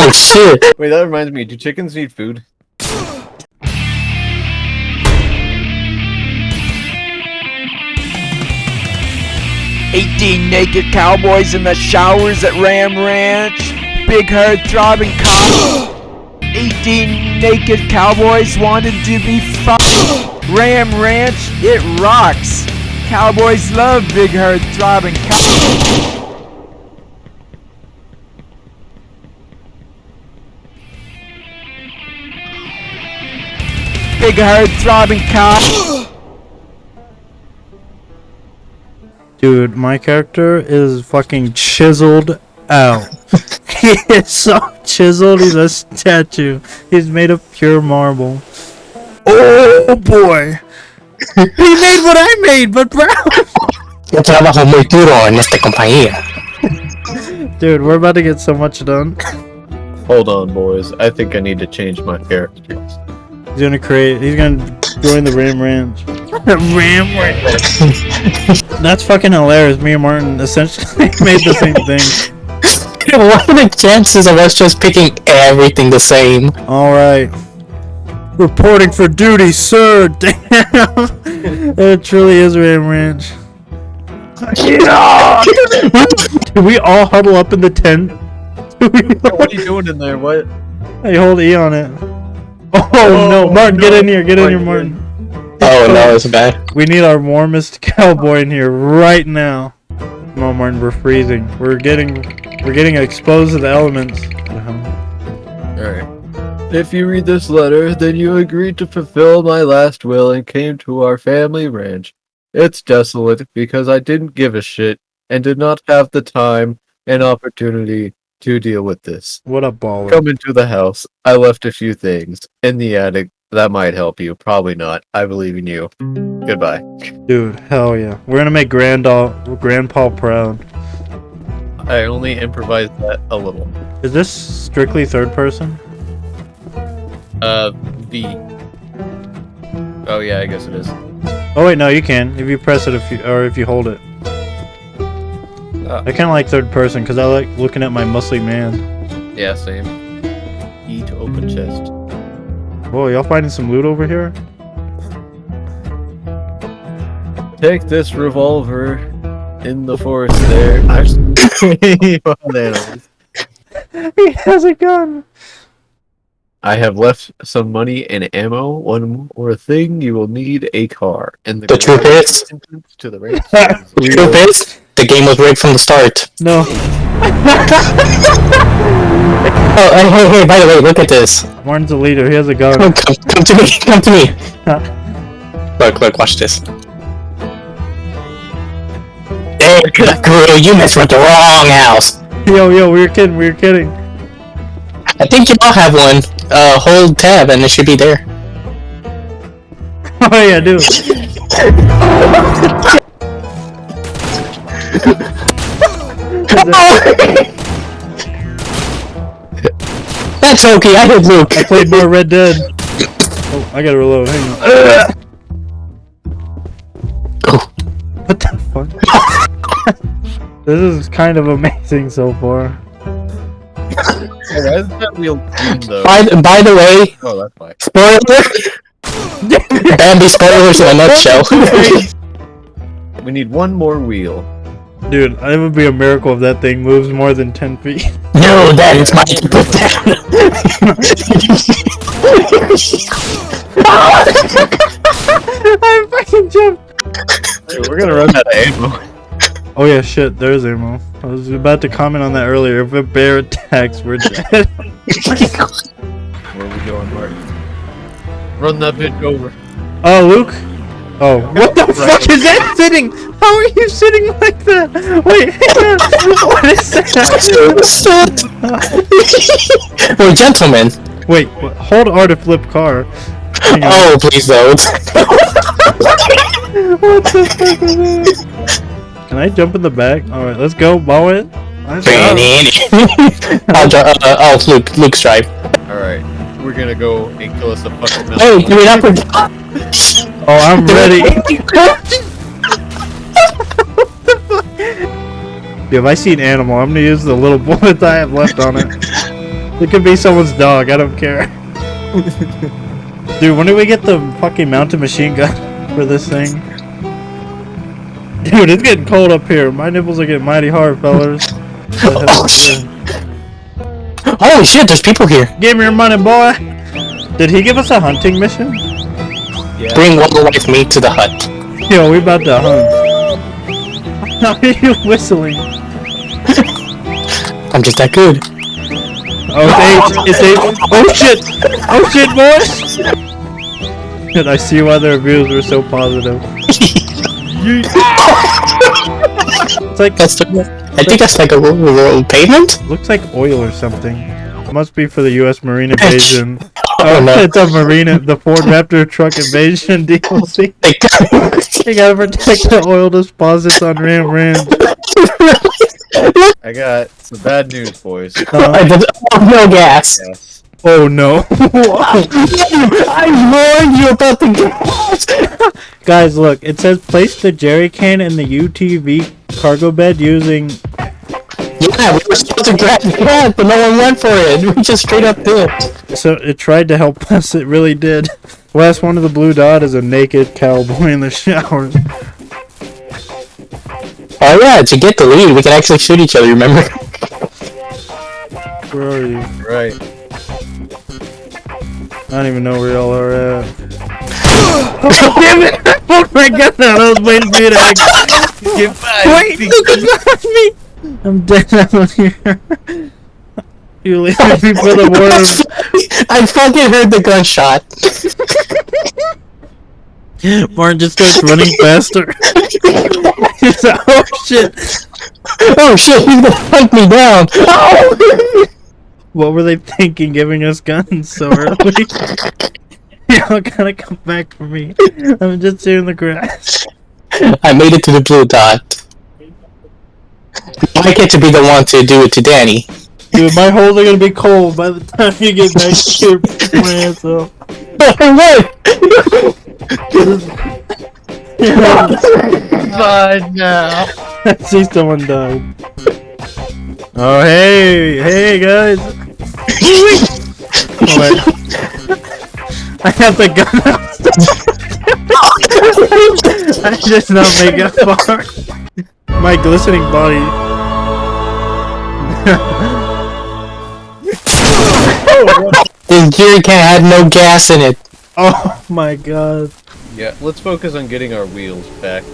Oh shit! Wait, that reminds me. Do chickens need food? Eighteen naked cowboys in the showers at Ram Ranch. Big herd throbbing cops. Eighteen naked cowboys wanted to be fucked. Ram Ranch, it rocks. Cowboys love big herd throbbing cops. Big herd throbbing cops. Dude, my character is fucking chiseled out. he is so chiseled, he's a statue. He's made of pure marble. Oh boy! he made what I made, but brown! Yo trabajo muy duro en esta compañía. Dude, we're about to get so much done. Hold on, boys. I think I need to change my character. He's gonna create, he's gonna join the Ram Ranch. Ram Ranch! That's fucking hilarious. Me and Martin essentially made the same thing. what are the chances of us just picking everything the same? Alright. Reporting for duty, sir! Damn! it truly is Ram Ranch. Do we all huddle up in the tent? What are you doing in there? What? Hey, hold E on it. Oh, oh no, Martin, get in here, get in here, Martin, Martin. Oh no, it's bad. We need our warmest cowboy in here right now. Come on, Martin, we're freezing. We're getting, we're getting exposed to the elements. Alright. If you read this letter, then you agreed to fulfill my last will and came to our family ranch. It's desolate because I didn't give a shit and did not have the time and opportunity to deal with this. What a baller? Come into the house. I left a few things in the attic that might help you. Probably not. I believe in you. Goodbye. Dude, hell yeah. We're gonna make Grandpa, Grandpa proud. I only improvised that a little. Is this strictly third person? Uh, V. Oh yeah, I guess it is. Oh wait, no, you can if you press it if you or if you hold it. Oh. I kind of like third person because I like looking at my muscly man. Yeah, same. E to open chest. Whoa, y'all finding some loot over here? Take this revolver in the forest there. I've Wild animals. he has a gun. I have left some money and ammo. One more thing, you will need a car. And The truth is- to the ranch. The truth is, the game was rigged from the start. No, Oh, hey, hey, hey, by the way, look at this. Martin's a leader. He has a gun. Come, come, come to me, come to me. Look, look, watch this. Hey, Guru, you messed with the wrong house. yo, yo, we were kidding. We were kidding. I think you all have one. Uh, hold tab and it should be there. Oh yeah, dude. That's okay, I hit Luke. I played more Red Dead. Oh, I gotta reload. Hang on. Oh, What the fuck? this is kind of amazing so far. Hey, why is that wheel green though? by, by the way, Oh, that's why. spoiler. Bambi spoilers in a nutshell. We need one more wheel. Dude, it would be a miracle if that thing moves more than 10 feet. no, that is my put down. I fucking jumped. Hey, we're gonna run out of ammo. Oh yeah, shit, there's ammo. I was about to comment on that earlier. If a bear attacks, we're dead. Where are we going, Martin? Run that bitch over. oh, Luke? Oh, what the fuck is that sitting? How are you sitting like that? Wait. What is that? We're gentlemen. Wait, hold R to flip car. Oh, please don't. What the fuck is that? Can I jump in the back? Alright, let's go, bow it. Let's go. I'll, dri- uh, uh, oh, Luke, Luke's drive. Alright, we're gonna go and kill us a fucking mountain. Hey, we're not. Oh, I'm ready. If I see an animal, I'm gonna use the little bullets I have left on it. It could be someone's dog. I don't care. Dude, when do we get the fucking mounted machine gun for this thing? Dude, it's getting cold up here. My nipples are getting mighty hard, fellas. Oh, shit. Holy shit, there's people here. Give me your money, boy. Did he give us a hunting mission? Yeah. Bring with me to the hut. Yo, we about to hunt. How are you whistling? I'm just that good. Oh, it's eight. It's eight. Oh shit! Oh shit, boys! And I see why the reviews were so positive. It's like That's the, I think that's like a road pavement? looks like oil or something. It must be for the U.S. Marine invasion. Oh, no. it's a Marina, the Ford Raptor truck invasion DLC. Like, You gotta protect the oil deposits on Ram Ranch. I got some bad news, boys. I did- oh, no gas. Yes. Oh no. I warned you about the gas. Guys, look, it says place the jerry can in the UTV cargo bed using. Yeah, we were supposed to grab gas, but no one went for it. We just straight up did. So it tried to help us, it really did. Last one of the blue dot is a naked cowboy in the shower. Oh yeah, to get the lead, we can actually shoot each other, remember? Where are you? Right. I don't even know where y'all are at. Oh, damn it! Oh my god, I was waiting for you to act. Get back. Wait, look at me! I'm dead out here. You leave me for the worm. I fucking heard the gunshot. Martin just starts running faster. He's like, oh shit! Oh shit, he's gonna hunt me down. Oh! What were they thinking giving us guns so early? Y'all gotta come back for me. I'm just here in the grass. I made it to the blue dot. I get to be the one to do it to Danny. Dude, my holes are gonna be cold by the time you get back here. My ass off. Fine now. I see someone died. Oh hey, hey guys! Oh, wait. I have the gun out. I just not make it far. My glistening body. This jerry can had no gas in it. oh my god. Yeah, let's focus on getting our wheels back.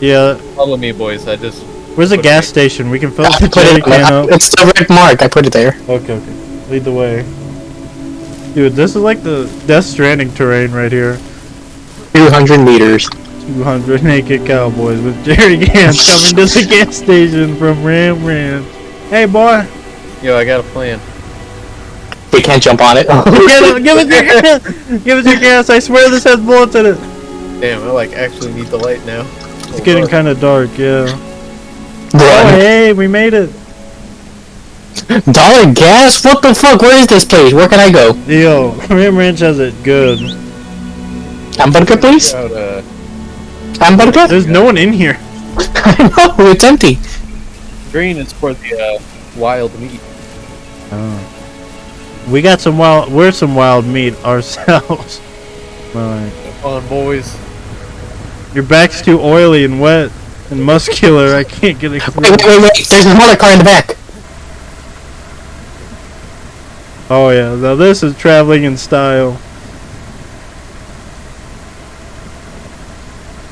Yeah, Follow me, boys. I just. where's the gas it- station? We can fill I the put jerry it, can up. it's the red mark. I put it there. Okay, okay. Lead the way. Dude, this is like the Death Stranding terrain right here. 200 meters. 200 naked cowboys with jerry cans coming to the gas station from Ram Ranch. Hey, boy, Yo, I got a plan. We can't jump on it. give, give us your gas. Give us your gas. I swear this has bullets in it. Damn, I like actually need the light now. It's getting kind of dark, yeah. Oh, hey, we made it. Dollar gas? What the fuck? Where is this place? Where can I go? Yo, Ram Ranch has it good. Hamburger, please? Out, uh, Hamburger? There's no one in here. I know, it's empty. green is for the uh, wild meat. Oh. We got some wild. We're some wild meat ourselves. Alright. Come on, boys. Your back's too oily and wet and muscular. I can't get it Wait, through. wait, wait, wait. There's another car in the back. Oh yeah, now this is traveling in style.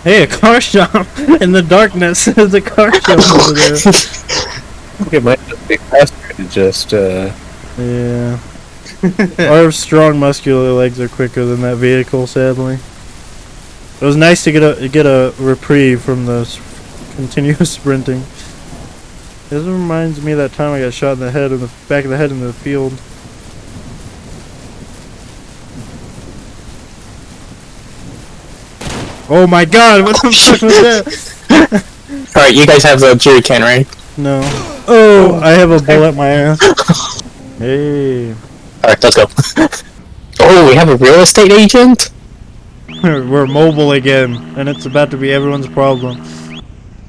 Hey, a car shop in the darkness. There's a car shop over there. Okay, might just be faster to just, uh... Yeah. Our strong muscular legs are quicker than that vehicle, sadly. It was nice to get a get a reprieve from the continuous sprinting. This reminds me of that time I got shot in the head in the back of the head in the field. Oh my god, what the fuck was that? Alright, you guys have the jerry can, right? No. Oh, I have a bullet in my ass. Hey. Alright, let's go. oh, we have a real estate agent? We're mobile again, and it's about to be everyone's problem.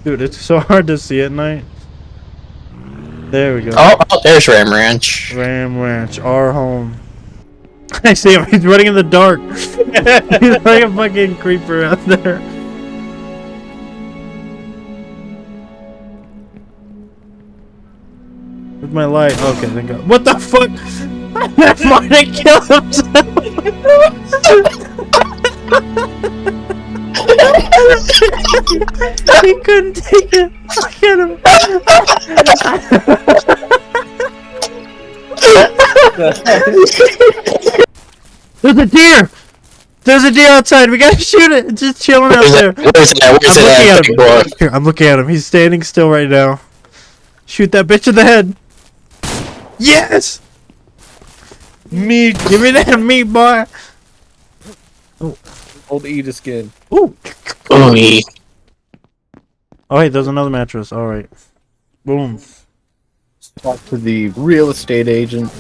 Dude, it's so hard to see at night. There we go. Oh, oh, there's Ram Ranch. Ram Ranch, our home. I see him. He's running in the dark. He's like a fucking creeper out there. Where's my light? Okay, thank God. What the fuck? Martin killed himself. he couldn't take it. Look at him. There's a deer. There's a deer outside. We gotta shoot it. It's just chilling out there. Where's it? at? Where's I'm looking at at? him. Boy. Here, I'm looking at him. He's standing still right now. Shoot that bitch in the head. Yes. Meat. Give me that meat, boy. Oh. Old eat a skin. Ooh. Ooh, he- Oh hey, there's another mattress. All right. Boom. Talk to the real estate agent.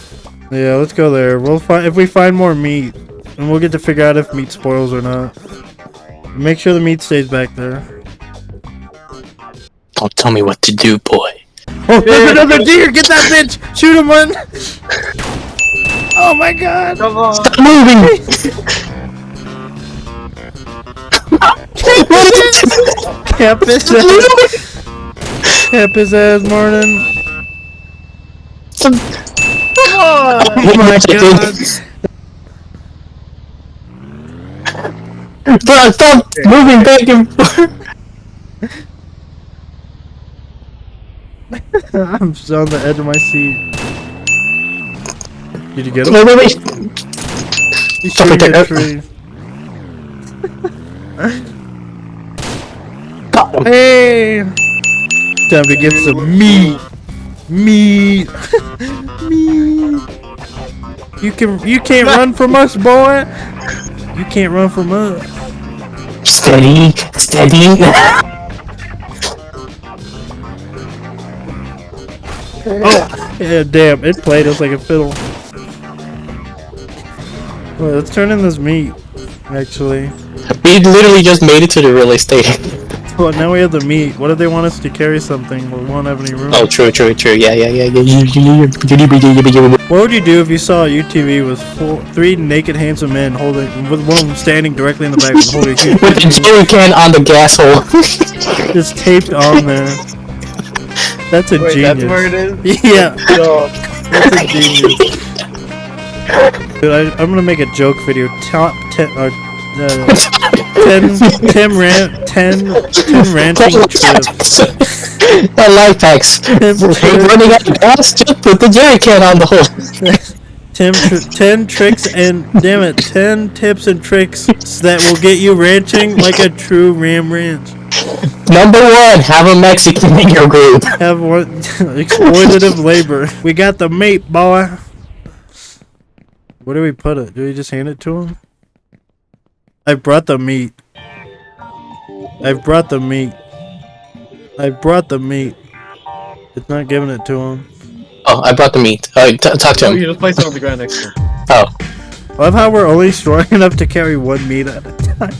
Yeah, let's go there. We'll find if we find more meat, and we'll get to figure out if meat spoils or not. Make sure the meat stays back there. Don't tell me what to do, boy. Oh, there's another deer! Get that bitch! Shoot him one! Oh my god! Come on. Stop moving! Cap his ass! Cap his ass, Martin! oh my God. Bro, stop moving back and forth. I'm just on the edge of my seat. Did you get him? Wait, wait, wait. He's Stop shooting it, a uh, tree. Hey! Time to get some meat. Meat. meat. You can you can't run from us, boy. You can't run from us. Steady, steady. Oh, yeah, damn, it played us like a fiddle. Well, let's turn in this meat. Actually, we literally just made it to the real estate. well now we have the meat. What if they want us to carry something? We won't have any room. Oh, true, true, true. Yeah, yeah, yeah, yeah. What would you do if you saw a UTV with four, three naked, handsome men holding, with one of them standing directly in the back with holding a huge With the jerry can on the gas hole. just taped on there? That's a Wait, genius. that's where it is? Yeah, No. that's a genius. Dude, I, I'm gonna make a joke video. Top ten, or uh, uh, ten, ten ran, ten, ten ranching trips. That life hacks. We're running out of gas. Just put the jerry can on the hole. Tr- ten tricks and damn it, ten tips and tricks that will get you ranching like a true ram ranch. Number one, have a Mexican in your group. Have one exploitative labor. We got the mate, boy. Where do we put it? Do we just hand it to him? I brought the meat. I brought the meat. I brought the meat. It's not giving it to him. Oh, I brought the meat. Uh, t- talk to Oh, him. you just place it on the ground next to him. Oh, I love how we're only strong enough to carry one meat at a time.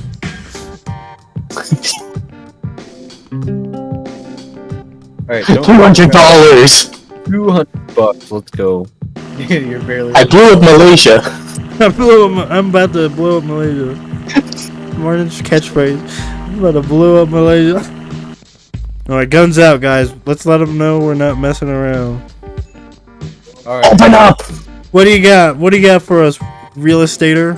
Alright, two hundred dollars. Two hundred bucks. Let's go. You're barely. I blew up Malaysia. I blew up, I'm about to blow up Malaysia. Martin's catchphrase. I'm about to blow up Malaysia. Alright, guns out, guys. Let's let them know we're not messing around. Alright. Open up. What do you got? What do you got for us, real estater?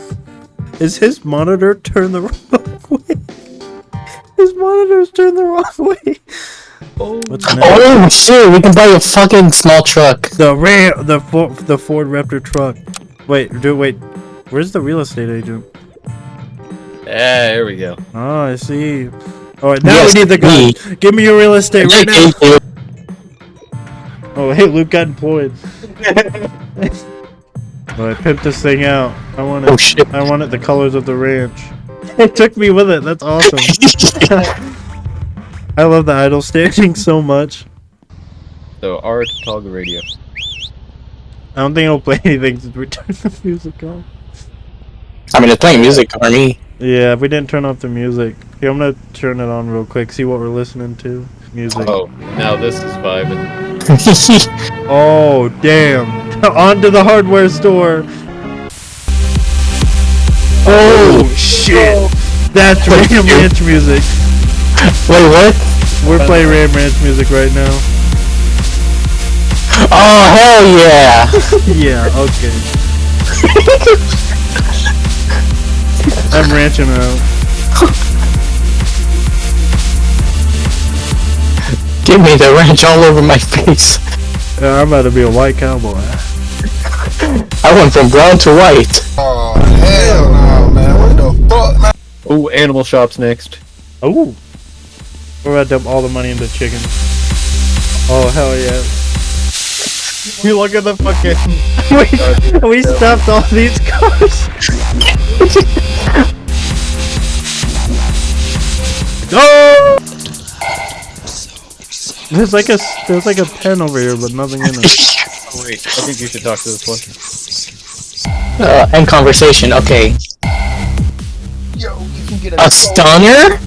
Is his monitor turned the wrong way? His monitor's turned the wrong way. Oh. What's? Oh shit, we can buy a fucking small truck. The Ram, the Ford, the Ford Raptor truck. Wait, do wait. Where's the real estate agent? Yeah, there we go. Oh, I see. All right, now Yes, we need the gun. Give me your real estate right now. You. Oh, hey, Luke got employed. Well, I pimped this thing out. I want it. Oh shit. I want it the colors of the ranch. It took me with it. That's awesome. I love the idle standing so much. So, our toggle radio. I don't think it'll play anything since we turned the music off. I mean, it's playing music for me. Yeah, if we didn't turn off the music. Here, I'm gonna turn it on real quick. See what we're listening to. Music. Oh, now this is vibing. Oh, damn. On to the hardware store. Oh, shit. That's Ram Ranch music. Wait, what? We're playing Ram Ranch music right now. Oh, hell yeah! Yeah, okay. I'm ranching out. Give me the ranch all over my face. Yeah, I'm about to be a white cowboy. I went from brown to white. Oh, hell no, man. What the fuck, man? Oh, animal shops next. Oh. We're about to dump all the money into chicken. Oh, hell yeah. We look at the fucking. we, we stopped all these cars. oh! There's like a there's like a pen over here, but nothing in it. Oh, wait, I think you should talk to this one. Uh, end conversation. Okay. Yo, you can get A stunner?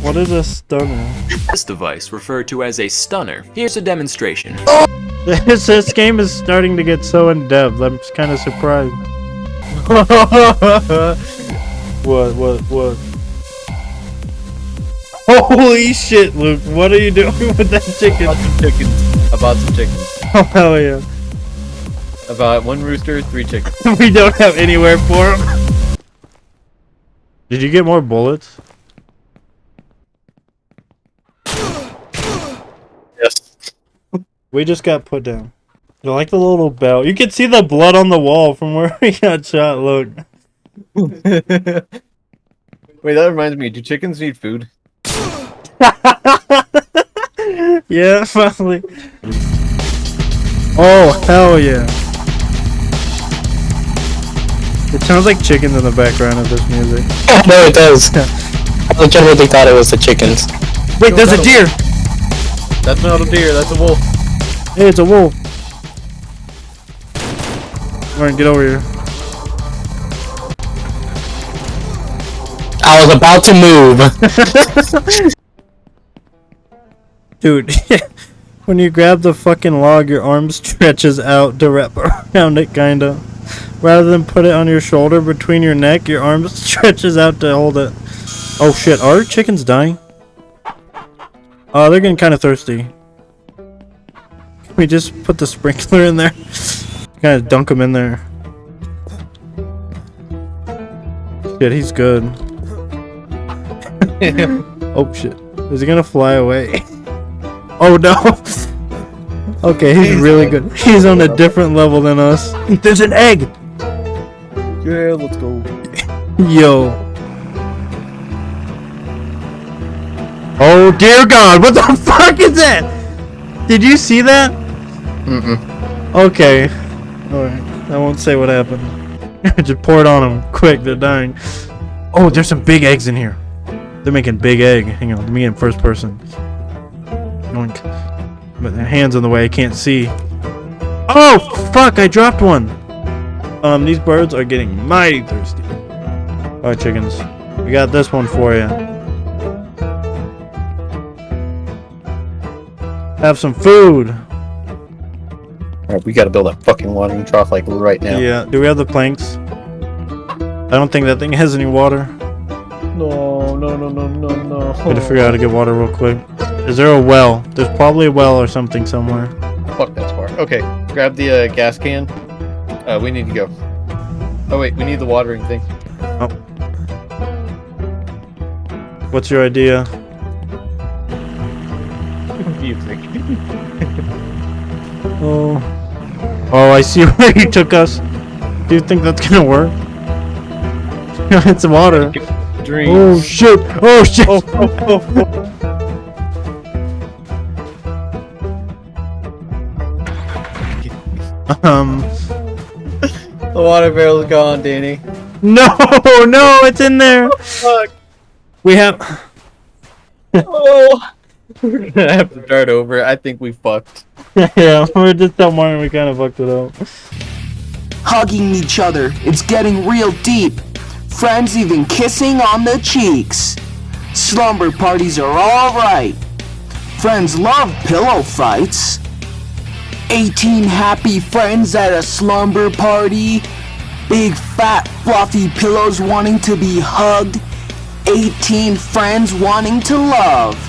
What is a stunner? This device, referred to as a stunner. Here's a demonstration. This, this game is starting to get so in depth. I'm kind of surprised. What? What? What? Holy shit, Luke! What are you doing with that chicken? About some chickens. About some chickens. Oh hell yeah! About one rooster, three chickens. we don't have anywhere for them. Did you get more bullets? We just got put down. I like the little bell. You can see the blood on the wall from where we got shot. Look. Wait, that reminds me. Do chickens need food? yeah, finally. Oh hell yeah! It sounds like chickens in the background of this music. no, it does. I legitimately thought it was the chickens. Wait, there's a that'll- deer. That's not a deer. That's a wolf. Hey, it's a wolf. Alright, get over here. I was about to move. Dude, when you grab the fucking log, your arm stretches out to wrap around it, kinda. Rather than put it on your shoulder between your neck, your arm stretches out to hold it. Oh shit, are chickens dying? Oh, they're getting kind of thirsty. Can we just put the sprinkler in there? kind of dunk him in there. Shit, he's good. oh shit. Is he gonna fly away? Oh no! okay, he's really good. He's on a different level than us. There's an egg! Yeah, let's go. Yo. Oh dear god, what the fuck is that? Did you see that? Mm-mm. Okay. Alright, I won't say what happened. Just pour it on them. Quick, they're dying. Oh, there's some big eggs in here. They're making big egg. Hang on, let me get in first person. Yoink. But their hands in the way, I can't see. Oh, fuck, I dropped one. Um, these birds are getting mighty thirsty. Alright, chickens. We got this one for you. Have some food. Alright, we gotta build a fucking watering trough like right now. Yeah. Do we have the planks? I don't think that thing has any water. No, no, no, no, no, no. Gotta figure out how to get water real quick. Is there a well? There's probably a well or something somewhere. Fuck that far. Okay, grab the uh, gas can. Uh, we need to go. Oh wait, we need the watering thing. What's your idea? What do you think? Oh. Oh, I see where you took us. Do you think that's gonna work? it's water. Dreams. Oh shit! Oh shit! Oh, oh, oh, oh. Um. The water barrel's gone, Danny. No, no, it's in there. Fuck. We have. Oh. We're have to start over. I think we fucked. yeah, we're just that morning. We kind of fucked it up. hugging each other. It's getting real deep. Friends even kissing on the cheeks. Slumber parties are alright. Friends love pillow fights. 18 happy friends at a slumber party. Big fat fluffy pillows wanting to be hugged. 18 friends wanting to love.